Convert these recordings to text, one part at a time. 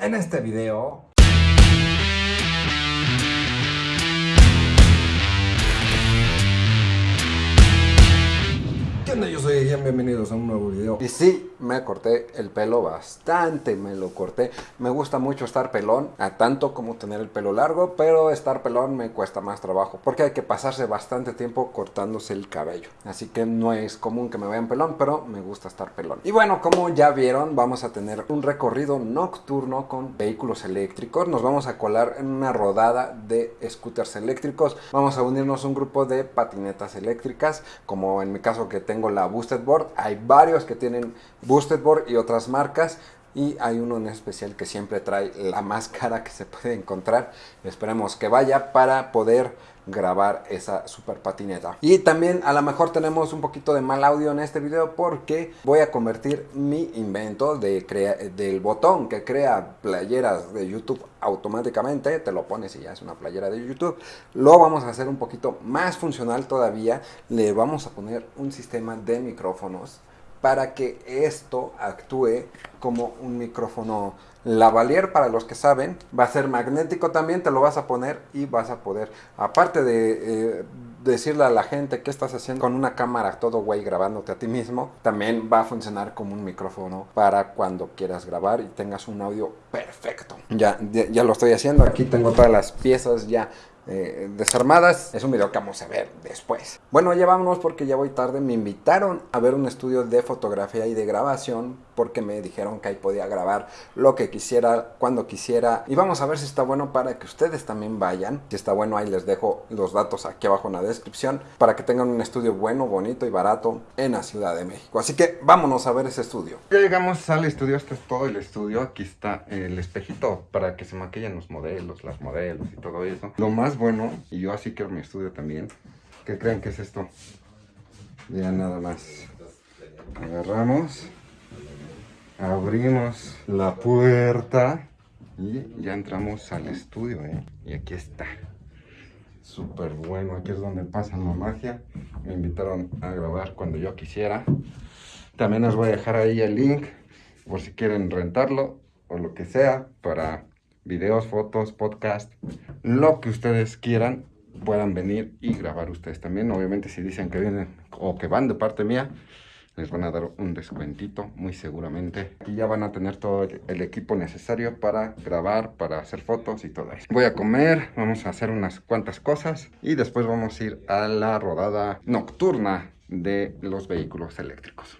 En este video Yo soy Ian, bienvenidos a un nuevo video. Y sí, me corté el pelo bastante, me lo corté. Me gusta mucho estar pelón, a tanto como tener el pelo largo, pero estar pelón me cuesta más trabajo, porque hay que pasarse bastante tiempo cortándose el cabello. Así que no es común que me vean pelón, pero me gusta estar pelón. Y bueno, como ya vieron, vamos a tener un recorrido nocturno con vehículos eléctricos. Nos vamos a colar en una rodada de scooters eléctricos. Vamos a unirnos a un grupo de patinetas eléctricas, como en mi caso que tengo la Boosted Board. Hay varios que tienen Boosted Board y otras marcas. Y hay uno en especial que siempre trae la más cara que se puede encontrar. Esperemos que vaya para poder grabar esa super patineta. Y también a lo mejor tenemos un poquito de mal audio en este video porque voy a convertir mi invento de del botón que crea playeras de YouTube automáticamente, te lo pones y ya es una playera de YouTube. Lo vamos a hacer un poquito más funcional todavía. Le vamos a poner un sistema de micrófonos para que esto actúe como un micrófono lavalier para los que saben. Va a ser magnético también, te lo vas a poner y vas a poder, aparte de eh, decirle a la gente qué estás haciendo con una cámara todo güey grabándote a ti mismo, también va a funcionar como un micrófono para cuando quieras grabar y tengas un audio perfecto. Ya, ya lo estoy haciendo, aquí tengo todas las piezas ya eh, desarmadas. Es un video que vamos a ver después. Bueno, ya vámonos porque ya voy tarde. Me invitaron a ver un estudio de fotografía y de grabación porque me dijeron que ahí podía grabar lo que quisiera, cuando quisiera. Y vamos a ver si está bueno para que ustedes también vayan. Si está bueno, ahí les dejo los datos aquí abajo en la descripción para que tengan un estudio bueno, bonito y barato en la Ciudad de México. Así que vámonos a ver ese estudio. Ya llegamos al estudio, este es todo el estudio. Aquí está el espejito para que se maquillen los modelos, las modelos y todo eso. Lo más bueno, y yo así quiero mi estudio también, que crean que es esto. Ya nada más. Agarramos, abrimos la puerta y ya entramos al estudio, ¿eh? Y aquí está. Súper bueno, aquí es donde pasa la magia. Me invitaron a grabar cuando yo quisiera. También os voy a dejar ahí el link por si quieren rentarlo o lo que sea para videos, fotos, podcast, lo que ustedes quieran, puedan venir y grabar ustedes también. Obviamente si dicen que vienen o que van de parte mía, les van a dar un descuentito, muy seguramente. Y ya van a tener todo el equipo necesario para grabar, para hacer fotos y todo eso. Voy a comer, vamos a hacer unas cuantas cosas y después vamos a ir a la rodada nocturna de los vehículos eléctricos.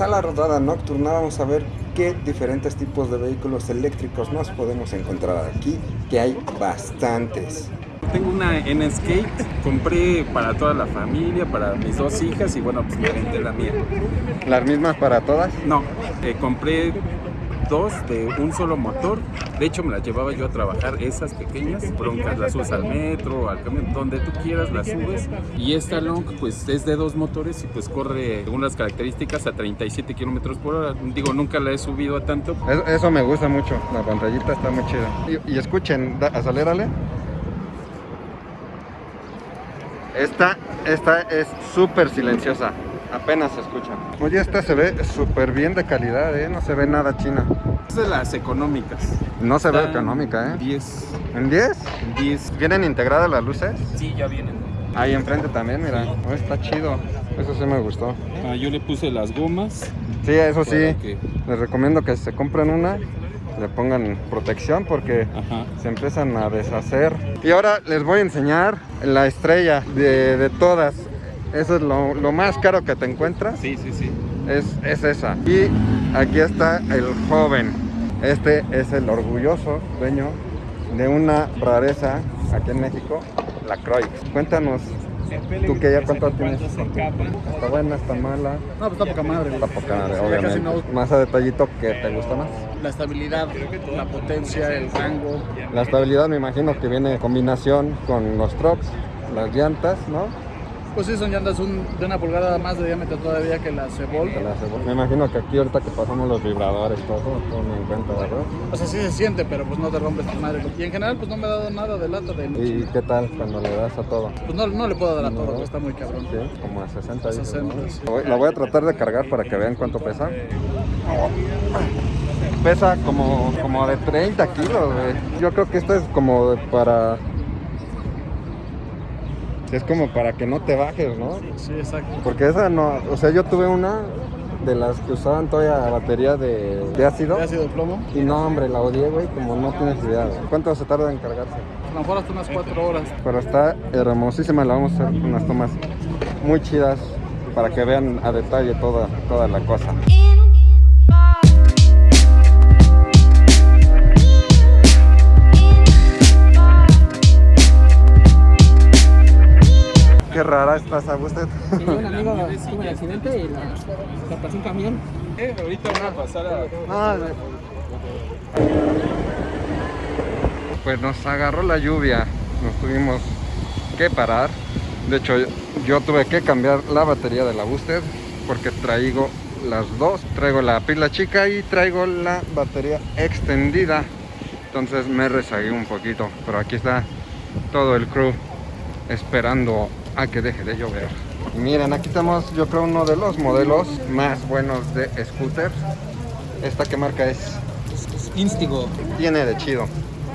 A la rodada nocturna, vamos a ver qué diferentes tipos de vehículos eléctricos nos podemos encontrar aquí, que hay bastantes. Tengo una N-Skate, compré para toda la familia, para mis dos hijas y bueno, pues me vendí la mía. ¿Las mismas para todas? No, eh, compré dos de un solo motor. De hecho, me las llevaba yo a trabajar, esas pequeñas, broncas, las subes al metro, al camión, donde tú quieras las subes. Y esta Long, pues es de dos motores y pues corre, según las características, a 37 kilómetros por hora. Digo, nunca la he subido a tanto. Eso, me gusta mucho, la pantallita está muy chida. Y, escuchen, acelérale. Esta, esta es súper silenciosa apenas se escucha. Oye, esta se ve súper bien de calidad, ¿eh? No se ve nada china. Es de las económicas. No se ve económica, ¿eh? 10. ¿En 10? En 10. ¿Vienen integradas las luces? Sí, ya vienen. Ahí enfrente también, mira. Oh, está chido. Eso sí me gustó. Ah, yo le puse las gomas. Sí, eso sí. Les recomiendo que se compren una le pongan protección porque se empiezan a deshacer. Y ahora les voy a enseñar la estrella de, de todas. Eso es lo, más caro que te encuentras. Sí, sí, sí. Es, es esa. Y aquí está el joven. Este es el orgulloso dueño de una rareza aquí en México, la Croix. Cuéntanos, ¿Tú que ya cuánto tienes? ¿Está buena, está mala? No, pues está poca madre. Está poca madre, obviamente. Más a detallito, ¿qué te gusta más? La estabilidad, la potencia, el rango. La estabilidad me imagino que viene en combinación con los trucks, las llantas, ¿no? Pues sí, son llantas un- de una pulgada más de diámetro todavía que la aseguro. Me imagino que aquí ahorita que pasamos los vibradores, todo, todo en cuenta, ¿verdad? O sea, sí se siente, pero pues no te rompes tu madre. Y en general, pues no me ha dado nada de lata de ¿Y qué tal cuando le das a todo? Pues no, no le puedo dar a todo, No. está muy cabrón. Sí, como a 60 dices, 60, ¿no? sí. Voy- La voy a tratar de cargar para que vean cuánto pesa. Pesa como, como de 30 kilos, güey. Yo creo que esto es como para... Es como para que no te bajes, ¿no? Sí, exacto. Porque esa no... O sea, yo tuve una de las que usaban todavía batería de, de ácido. ¿Qué ácido de plomo? Y no, hombre, la odié, güey, como no tienes idea. güey. ¿Cuánto se tarda en cargarse? A lo mejor hasta unas 4 horas. Pero está hermosísima, la vamos a hacer unas tomas muy chidas para que vean a detalle toda, toda la cosa. Qué rara estás, a usted. Un amigo tuvo el accidente y la, la pasó un camión. Eh, ahorita van a pasar a... Pues nos agarró la lluvia, nos tuvimos que parar. De hecho, yo tuve que cambiar la batería de la booster porque traigo las dos. Traigo la pila chica y traigo la batería extendida. Entonces me rezagué un poquito, pero aquí está todo el crew esperando a que deje de llover. Y miren, aquí tenemos yo creo uno de los modelos más buenos de scooters. ¿Esta qué marca es? Instigo. Tiene de chido.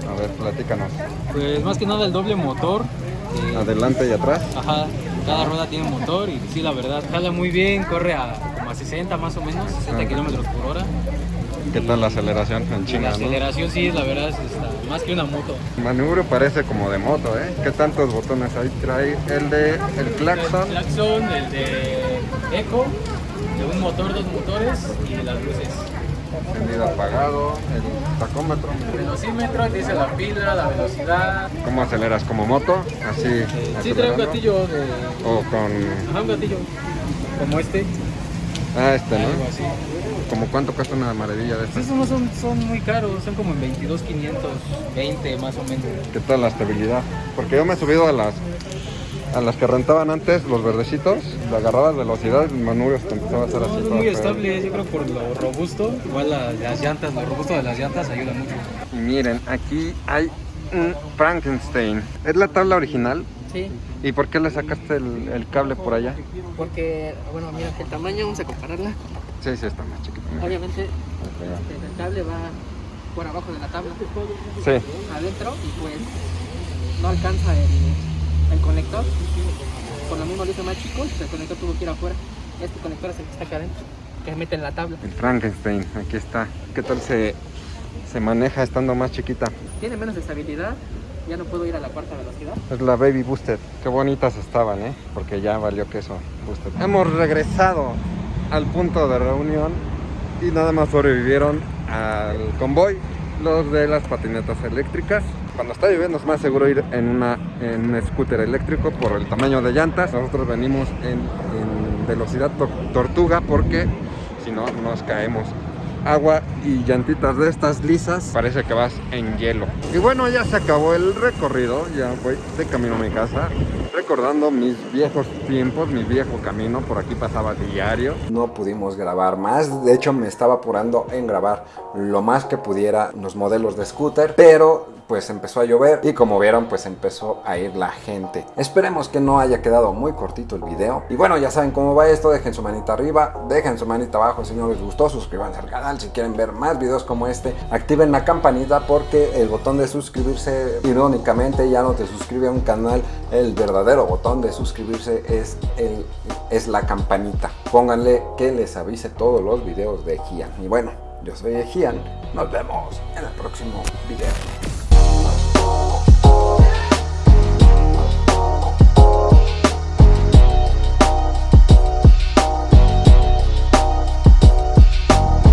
A ver, platícanos. Pues más que nada el doble motor. eh, Adelante y atrás. Ajá, cada rueda tiene motor y sí, la verdad, jala muy bien, corre a como a 60 más o menos, 60 Ah. kilómetros por hora. ¿Qué tal la aceleración en Y la China? ¿no? aceleración sí, la verdad, es está más que una moto. El manubrio parece como de moto, ¿eh? ¿Qué tantos botones hay? Trae el de el claxon. El claxon, el de eco, de un motor, dos motores y de las luces. encendido apagado, el tacómetro. El velocímetro, dice la pila, la velocidad. ¿Cómo aceleras? ¿Como moto? Así. Eh, sí, trae un gatillo de. O con. Ajá, un gatillo. Como este, Ah, este, algo ¿no? así. ¿Como cuánto cuesta una maravilla de estas? esos no son, son muy caros, son como en 22,520 más o menos. ¿Qué tal la estabilidad? Porque yo me he subido a las a las que rentaban antes, los verdecitos, le agarrabas velocidad y el manubrio se te empezaba a hacer así. No, es muy estable, yo creo por lo robusto. Igual la- las llantas, lo robusto de las llantas ayuda mucho. Y miren, aquí hay un Frankenstein. ¿Es la tabla original? Sí, ¿Y por qué le sacaste el, el cable por allá? porque, bueno, mira, el tamaño, vamos a compararla. Sí, sí, está más chiquito. Obviamente, Ahí el cable va por abajo de la tabla. Sí, adentro, y pues no alcanza el, el conector. Por lo mismo lo hice más chico, el conector tuvo que ir afuera. Este conector es el que está acá adentro, que se mete en la tabla. el Frankenstein, aquí está. ¿Qué tal se, se maneja estando más chiquita? Tiene menos estabilidad, ya no puedo ir a la cuarta velocidad. Es la Baby Booster. Qué bonitas estaban, ¿eh? Porque ya valió queso Booster. Hemos regresado al punto de reunión y nada más sobrevivieron al convoy los de las patinetas eléctricas. Cuando está lloviendo es más seguro ir en, una, en un scooter eléctrico por el tamaño de llantas. Nosotros venimos en, velocidad to- tortuga porque si no nos caemos. Agua y llantitas de estas lisas, parece que vas en hielo. Y bueno, ya se acabó el recorrido, ya voy de camino a mi casa, recordando mis viejos tiempos, mi viejo camino, por aquí pasaba diario. No pudimos grabar más, de hecho me estaba apurando en grabar lo más que pudiera los modelos de scooter, pero pues empezó a llover y como vieron pues empezó a ir la gente. Esperemos que no haya quedado muy cortito el video. Y bueno, ya saben cómo va esto, dejen su manita arriba, dejen su manita abajo si no les gustó, suscríbanse al canal si quieren ver más videos como este. Activen la campanita porque el botón de suscribirse irónicamente ya no te suscribe a un canal. El verdadero botón de suscribirse es, el, es la campanita. Pónganle que les avise todos los videos de Gian. Y bueno, yo soy Gian. Nos vemos en el próximo video.